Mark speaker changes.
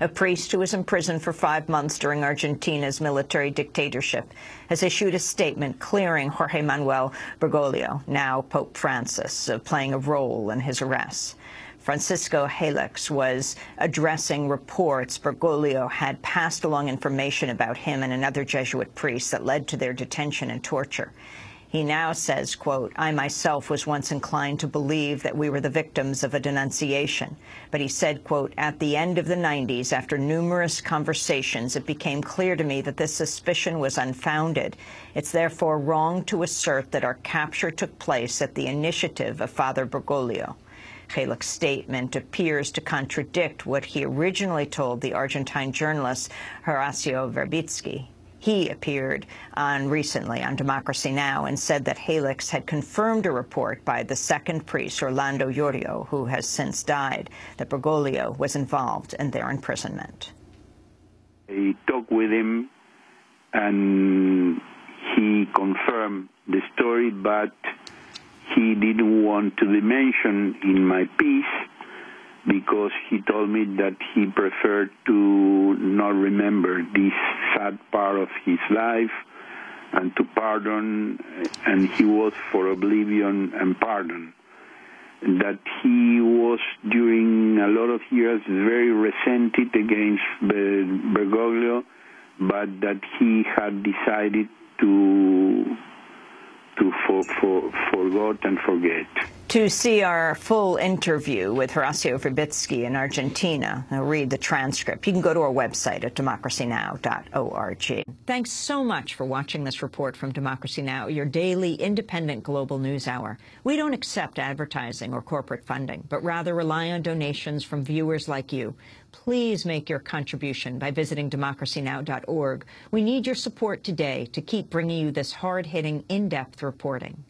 Speaker 1: a priest who was imprisoned for five months during Argentina's military dictatorship, has issued a statement clearing Jorge Manuel Bergoglio, now Pope Francis, of playing a role in his arrest. Francisco Jalics was addressing reports Bergoglio had passed along information about him and another Jesuit priest that led to their detention and torture. He now says, quote, I myself was once inclined to believe that we were the victims of a denunciation. But he said, quote, at the end of the 90s, after numerous conversations, it became clear to me that this suspicion was unfounded. It's therefore wrong to assert that our capture took place at the initiative of Father Bergoglio. Jalics's statement appears to contradict what he originally told the Argentine journalist Horacio Verbitsky. He appeared on recently on Democracy Now! and said that Jalics had confirmed a report by the second priest, Orlando Yorio, who has since died, that Bergoglio was involved in their imprisonment.
Speaker 2: I talked with him, and he confirmed the story, but he didn't want to be mentioned in my piece because he told me that he preferred to not remember this sad part of his life and to pardon, and he was for oblivion and pardon. That he was, during a lot of years, very resented against Bergoglio, but that he had decided to to for, for, forgot and forget.
Speaker 1: To see our full interview with Horacio Verbitsky in Argentina, read the transcript. You can go to our website at democracynow.org. Thanks so much for watching this report from Democracy Now!, your daily independent global news hour. We don't accept advertising or corporate funding, but rather rely on donations from viewers like you. Please make your contribution by visiting democracynow.org. We need your support today to keep bringing you this hard-hitting, in-depth reporting.